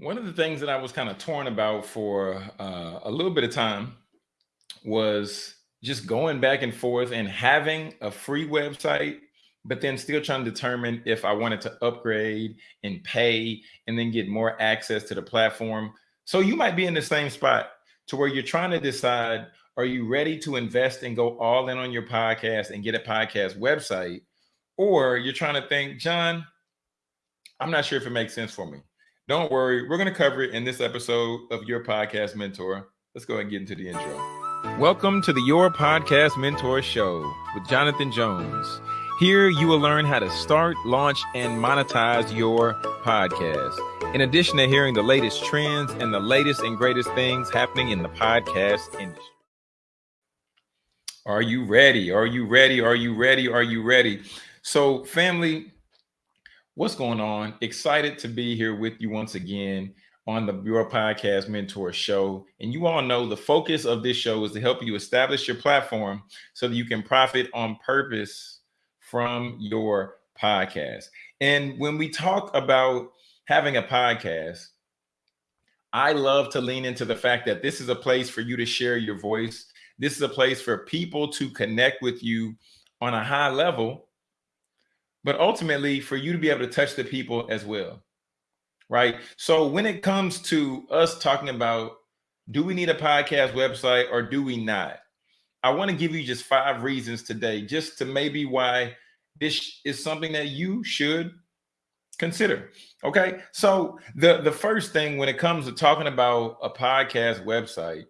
One of the things that I was kind of torn about for uh, a little bit of time was just going back and forth and having a free website, but then still trying to determine if I wanted to upgrade and pay and then get more access to the platform. So you might be in the same spot to where you're trying to decide, are you ready to invest and go all in on your podcast and get a podcast website? Or you're trying to think, John, I'm not sure if it makes sense for me. Don't worry, we're going to cover it in this episode of Your Podcast Mentor. Let's go ahead and get into the intro. Welcome to the Your Podcast Mentor Show with Jonathan Jones. Here you will learn how to start, launch, and monetize your podcast. In addition to hearing the latest trends and the latest and greatest things happening in the podcast industry. Are you ready? Are you ready? Are you ready? Are you ready? So, family, What's going on? Excited to be here with you once again on the Your Podcast Mentor Show. And you all know the focus of this show is to help you establish your platform so that you can profit on purpose from your podcast. And when we talk about having a podcast, I love to lean into the fact that this is a place for you to share your voice. This is a place for people to connect with you on a high level but ultimately for you to be able to touch the people as well. Right. So when it comes to us talking about do we need a podcast website or do we not? I want to give you just five reasons today, just to maybe why this is something that you should consider. Okay. So the, the first thing when it comes to talking about a podcast website,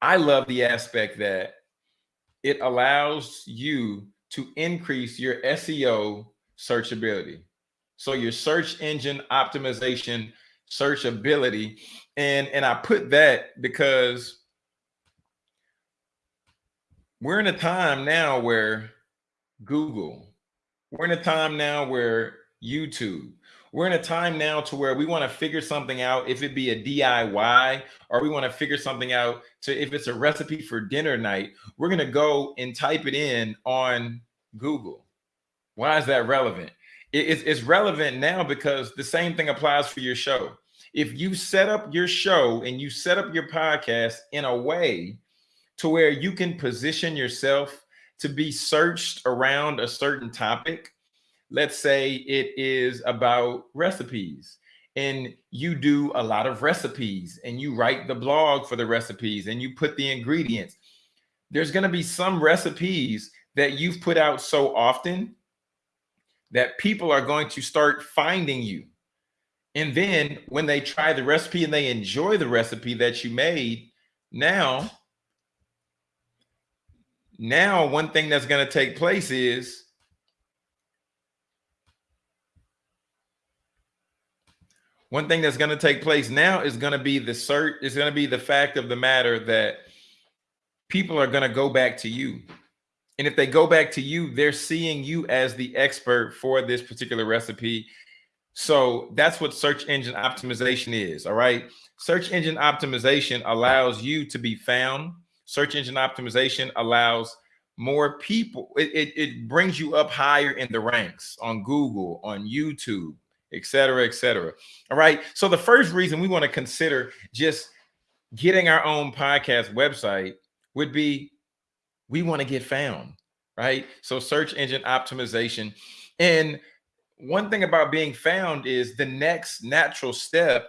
I love the aspect that it allows you to increase your SEO searchability. So your search engine optimization searchability. And, and I put that because we're in a time now where Google, we're in a time now where YouTube, we're in a time now to where we want to figure something out, if it be a DIY or we want to figure something out to if it's a recipe for dinner night, we're going to go and type it in on Google. Why is that relevant? It's, it's relevant now because the same thing applies for your show. If you set up your show and you set up your podcast in a way to where you can position yourself to be searched around a certain topic, let's say it is about recipes and you do a lot of recipes and you write the blog for the recipes and you put the ingredients there's going to be some recipes that you've put out so often that people are going to start finding you. And then when they try the recipe and they enjoy the recipe that you made now now one thing that's going to take place is one thing that's going to take place now is going to be the cert is going to be the fact of the matter that people are going to go back to you and if they go back to you they're seeing you as the expert for this particular recipe so that's what search engine optimization is all right search engine optimization allows you to be found search engine optimization allows more people it, it, it brings you up higher in the ranks on google on youtube et cetera, et cetera. All right. So the first reason we want to consider just getting our own podcast website would be we want to get found, right? So search engine optimization. And one thing about being found is the next natural step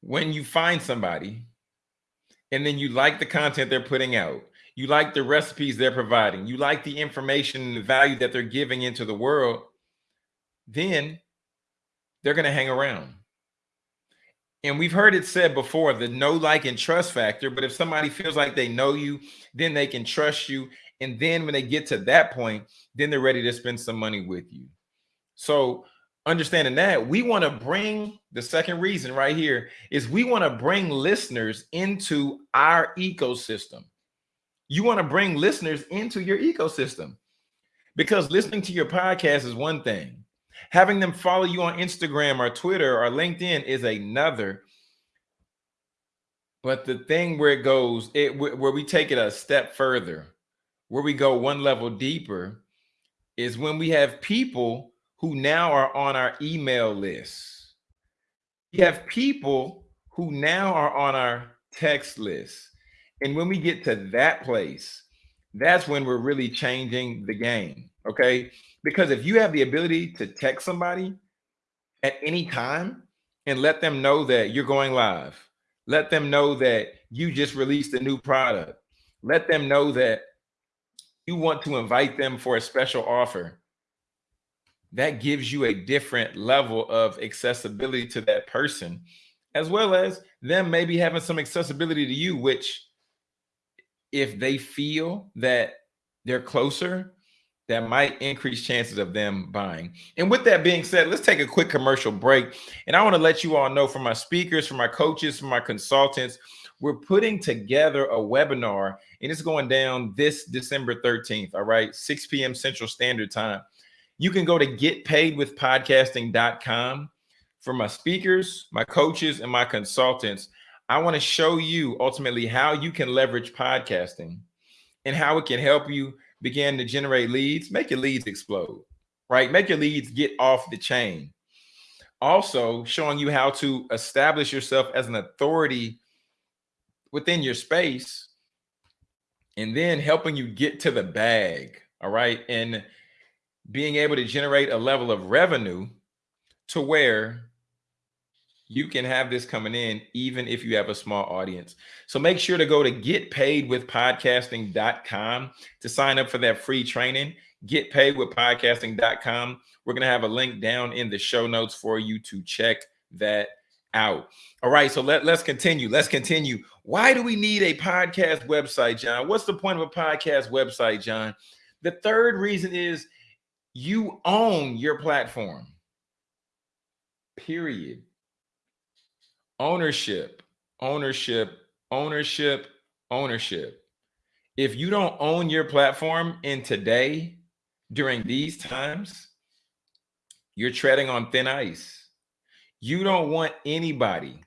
when you find somebody and then you like the content they're putting out, you like the recipes they're providing, you like the information and the value that they're giving into the world, then they're going to hang around. And we've heard it said before the know like, and trust factor. But if somebody feels like they know you, then they can trust you. And then when they get to that point, then they're ready to spend some money with you. So, understanding that, we want to bring the second reason right here is we want to bring listeners into our ecosystem. You want to bring listeners into your ecosystem because listening to your podcast is one thing Having them follow you on Instagram or Twitter or LinkedIn is another. But the thing where it goes, it where we take it a step further, where we go one level deeper, is when we have people who now are on our email list. You have people who now are on our text list. And when we get to that place, that's when we're really changing the game. Okay. Because if you have the ability to text somebody at any time and let them know that you're going live, let them know that you just released a new product, let them know that you want to invite them for a special offer. That gives you a different level of accessibility to that person, as well as them maybe having some accessibility to you, which if they feel that they're closer, that might increase chances of them buying. And with that being said, let's take a quick commercial break. And I want to let you all know from my speakers, from my coaches, from my consultants, we're putting together a webinar and it's going down this December 13th, all right, 6 p.m. Central Standard Time. You can go to getpaidwithpodcasting.com for my speakers, my coaches, and my consultants. I want to show you ultimately how you can leverage podcasting and how it can help you begin to generate leads, make your leads explode, right? Make your leads get off the chain. Also, showing you how to establish yourself as an authority within your space and then helping you get to the bag. All right. And being able to generate a level of revenue to where you can have this coming in even if you have a small audience. So make sure to go to getpaidwithpodcasting.com to sign up for that free training. Getpaidwithpodcasting.com. We're going to have a link down in the show notes for you to check that out. All right, so let, let's continue. Let's continue. Why do we need a podcast website, John? What's the point of a podcast website, John? The third reason is you own your platform. Period. Ownership, ownership, ownership, ownership. If you don't own your platform in today, during these times, you're treading on thin ice you don't want anybody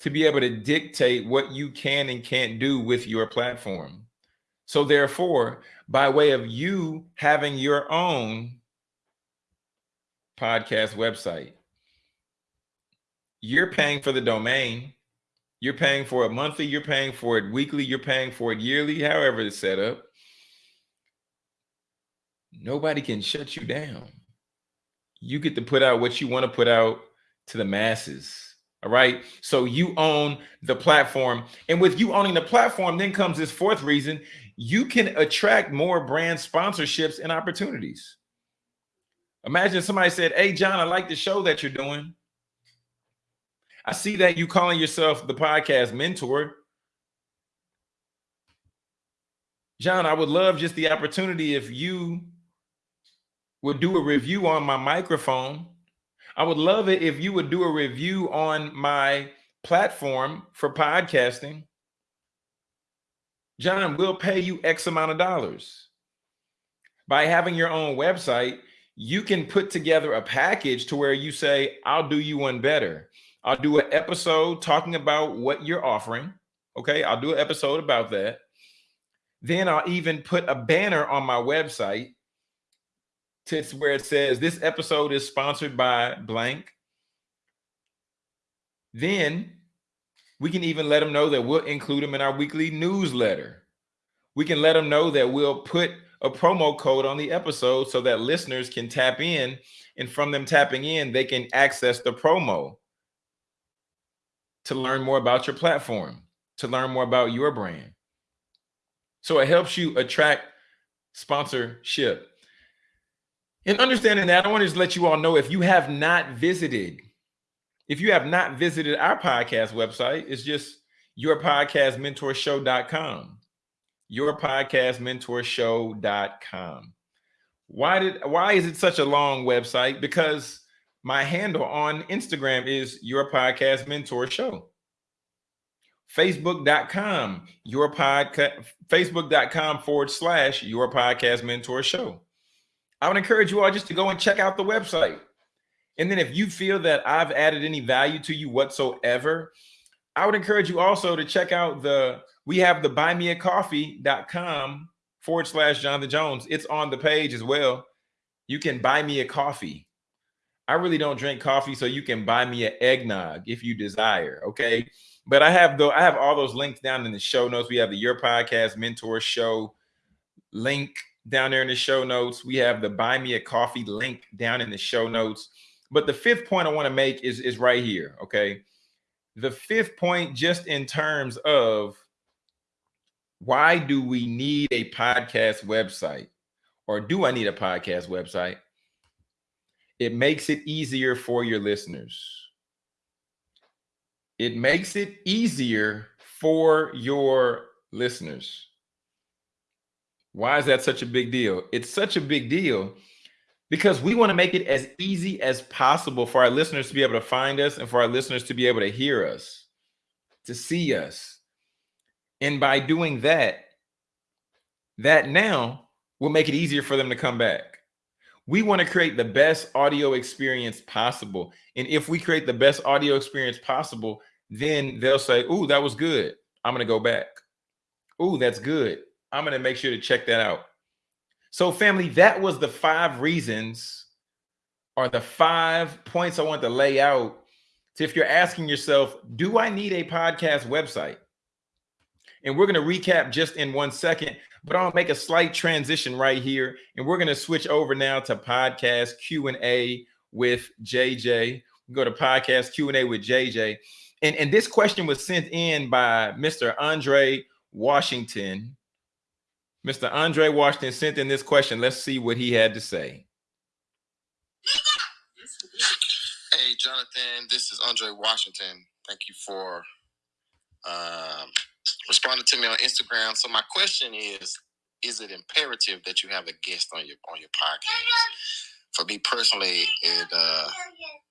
to be able to dictate what you can and can't do with your platform. So therefore, by way of you having your own podcast website, you're paying for the domain. You're paying for it monthly, you're paying for it weekly, you're paying for it yearly, however it's set up. Nobody can shut you down. You get to put out what you want to put out to the masses. All right. So you own the platform. And with you owning the platform, then comes this fourth reason you can attract more brand sponsorships and opportunities. Imagine somebody said, Hey, John, I like the show that you're doing. I see that you calling yourself the podcast mentor. John, I would love just the opportunity if you would do a review on my microphone I would love it if you would do a review on my platform for podcasting. John, we'll pay you X amount of dollars. By having your own website, you can put together a package to where you say, I'll do you one better. I'll do an episode talking about what you're offering. Okay, I'll do an episode about that. Then I'll even put a banner on my website to where it says this episode is sponsored by blank. Then we can even let them know that we'll include them in our weekly newsletter. We can let them know that we'll put a promo code on the episode so that listeners can tap in and from them tapping in, they can access the promo to learn more about your platform, to learn more about your brand. So it helps you attract sponsorship. In understanding that, I want to just let you all know if you have not visited, if you have not visited our podcast website, it's just yourpodcastmentorshow.com. Yourpodcastmentorshow.com. Why did why is it such a long website? Because my handle on Instagram is your podcast mentor show. Facebook.com, your podcast, Facebook.com forward slash your podcast mentor show. I would encourage you all just to go and check out the website. And then if you feel that I've added any value to you whatsoever, I would encourage you also to check out the, we have the buymeacoffee.com forward slash Jonathan Jones. It's on the page as well. You can buy me a coffee. I really don't drink coffee, so you can buy me an eggnog if you desire. Okay. But I have though I have all those links down in the show notes. We have the Your Podcast Mentor Show link down there in the show notes. We have the Buy Me a Coffee link down in the show notes. But the fifth point I want to make is, is right here. Okay. The fifth point, just in terms of why do we need a podcast website? Or do I need a podcast website? It makes it easier for your listeners. It makes it easier for your listeners. Why is that such a big deal? It's such a big deal because we want to make it as easy as possible for our listeners to be able to find us and for our listeners to be able to hear us, to see us. And by doing that, that now will make it easier for them to come back. We want to create the best audio experience possible. And if we create the best audio experience possible, then they'll say, "Ooh, that was good. I'm going to go back. Ooh, that's good. I'm going to make sure to check that out." So, family, that was the five reasons or the five points I want to lay out. So, if you're asking yourself, do I need a podcast website? And we're going to recap just in one second, but I'll make a slight transition right here. And we're going to switch over now to podcast Q&A with JJ. We go to podcast Q&A with JJ. And, and this question was sent in by Mr. Andre Washington. Mr. Andre Washington sent in this question. Let's see what he had to say. Hey, Jonathan, this is Andre Washington. Thank you for um, responding to me on Instagram. So my question is, is it imperative that you have a guest on your on your podcast? For me personally, it uh,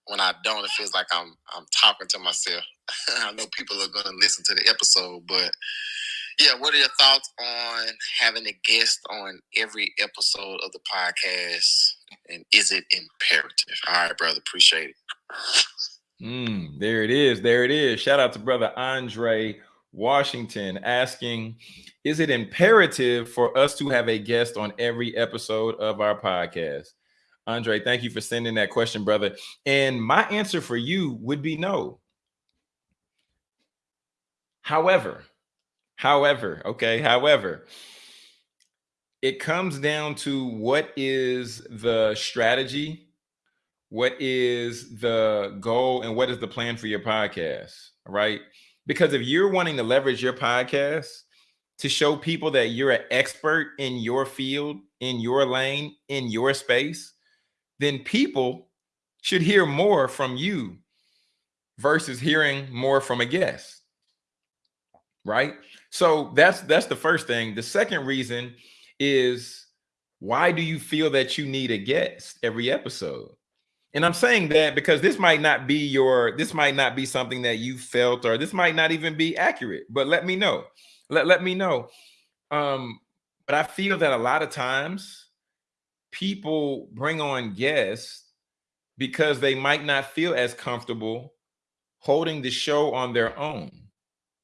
when I don't, it feels like I'm I'm talking to myself. I know people are going to listen to the episode, but yeah, what are your thoughts on having a guest on every episode of the podcast? And is it imperative? All right, brother. Appreciate it. Mm, there it is. There it is. Shout out to brother Andre Washington asking, is it imperative for us to have a guest on every episode of our podcast? Andre, thank you for sending that question, brother. And my answer for you would be no. However, However, okay, however, it comes down to what is the strategy, what is the goal, and what is the plan for your podcast, right? Because if you're wanting to leverage your podcast to show people that you're an expert in your field, in your lane, in your space, then people should hear more from you versus hearing more from a guest, right? So that's that's the first thing. The second reason is why do you feel that you need a guest every episode? And I'm saying that because this might not be your this might not be something that you felt or this might not even be accurate, but let me know. Let, let me know. Um, but I feel that a lot of times people bring on guests because they might not feel as comfortable holding the show on their own,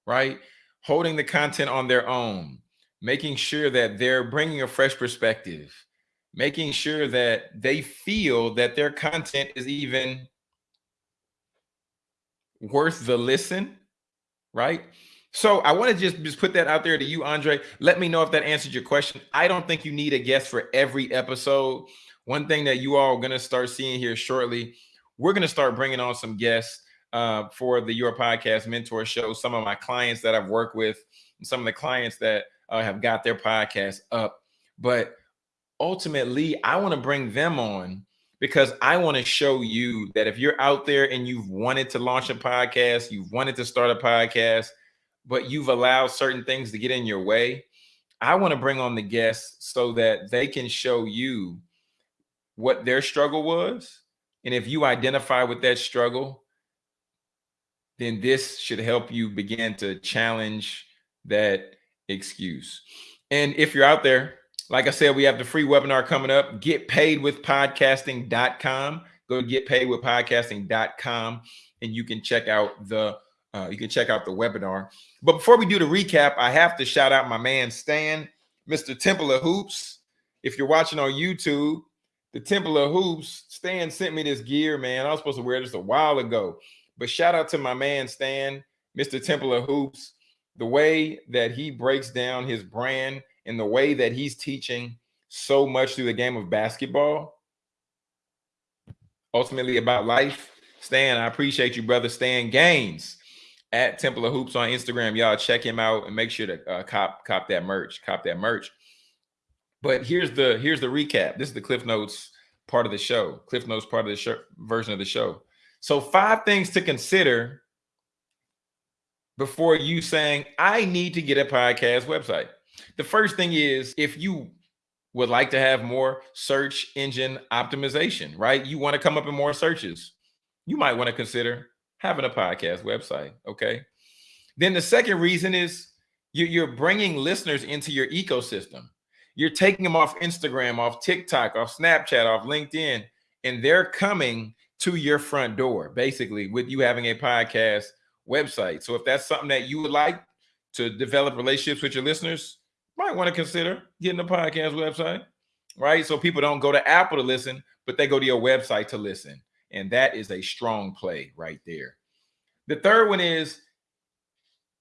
right? holding the content on their own, making sure that they're bringing a fresh perspective, making sure that they feel that their content is even worth the listen, right? So I want to just, just put that out there to you, Andre. Let me know if that answered your question. I don't think you need a guest for every episode. One thing that you all are going to start seeing here shortly, we're going to start bringing on some guests uh, for the Your Podcast Mentor Show. Some of my clients that I've worked with, some of the clients that uh, have got their podcast up. But ultimately, I want to bring them on because I want to show you that if you're out there and you've wanted to launch a podcast, you've wanted to start a podcast, but you've allowed certain things to get in your way, I want to bring on the guests so that they can show you what their struggle was. And if you identify with that struggle, then this should help you begin to challenge that excuse. And if you're out there, like I said, we have the free webinar coming up. Get paid with podcasting.com. Go to getpaidwithpodcasting.com and you can check out the uh, you can check out the webinar. But before we do the recap, I have to shout out my man Stan, Mr. Temple of Hoops. If you're watching on YouTube, the Temple of Hoops. Stan sent me this gear, man. I was supposed to wear this a while ago. But shout out to my man Stan, Mr. Temple of Hoops. The way that he breaks down his brand and the way that he's teaching so much through the game of basketball, ultimately about life. Stan, I appreciate you, brother. Stan Gaines at Temple of Hoops on Instagram. Y'all check him out and make sure to uh, cop cop that merch. Cop that merch. But here's the here's the recap. This is the Cliff Notes part of the show. Cliff Notes part of the version of the show. So five things to consider before you saying I need to get a podcast website. The first thing is if you would like to have more search engine optimization, right? You want to come up in more searches. You might want to consider having a podcast website, okay? Then the second reason is you're bringing listeners into your ecosystem. You're taking them off Instagram, off TikTok, off Snapchat, off LinkedIn, and they're coming to your front door, basically, with you having a podcast website. So if that's something that you would like to develop relationships with your listeners, might want to consider getting a podcast website, right? So people don't go to Apple to listen, but they go to your website to listen. And that is a strong play right there. The third one is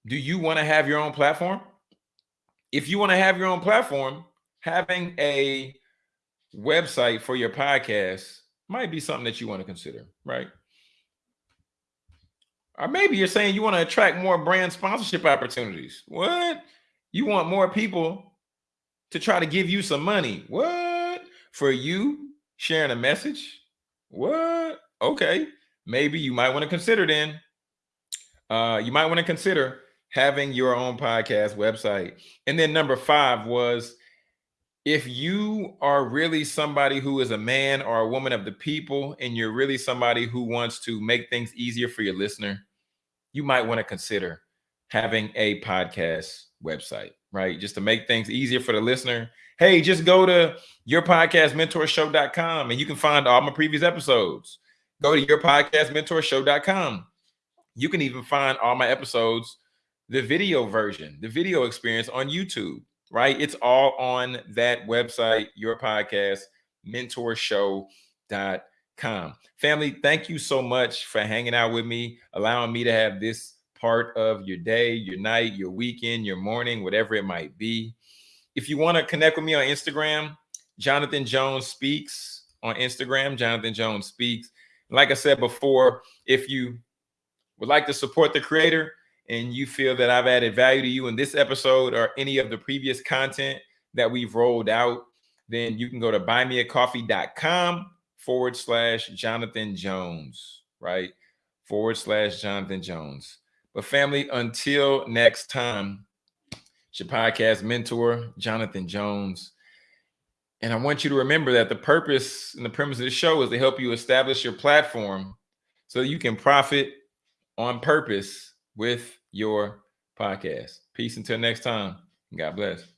do you want to have your own platform? If you want to have your own platform, having a website for your podcast might be something that you want to consider, right? Or maybe you're saying you want to attract more brand sponsorship opportunities. What? You want more people to try to give you some money. What? For you sharing a message? What? Okay. Maybe you might want to consider then. Uh, you might want to consider having your own podcast website. And then number five was if you are really somebody who is a man or a woman of the people and you're really somebody who wants to make things easier for your listener, you might want to consider having a podcast website, right? Just to make things easier for the listener. Hey, just go to yourpodcastmentorshow.com and you can find all my previous episodes. Go to yourpodcastmentorshow.com. You can even find all my episodes, the video version, the video experience on YouTube right? It's all on that website, your podcast, mentorshow.com. Family, thank you so much for hanging out with me, allowing me to have this part of your day, your night, your weekend, your morning, whatever it might be. If you want to connect with me on Instagram, Jonathan Jones Speaks on Instagram, Jonathan Jones Speaks. Like I said before, if you would like to support the creator, and you feel that I've added value to you in this episode or any of the previous content that we've rolled out, then you can go to buymeacoffee.com forward slash Jonathan Jones, right? Forward slash Jonathan Jones. But family, until next time, it's your podcast mentor, Jonathan Jones. And I want you to remember that the purpose and the premise of the show is to help you establish your platform so you can profit on purpose with your podcast. Peace until next time. God bless.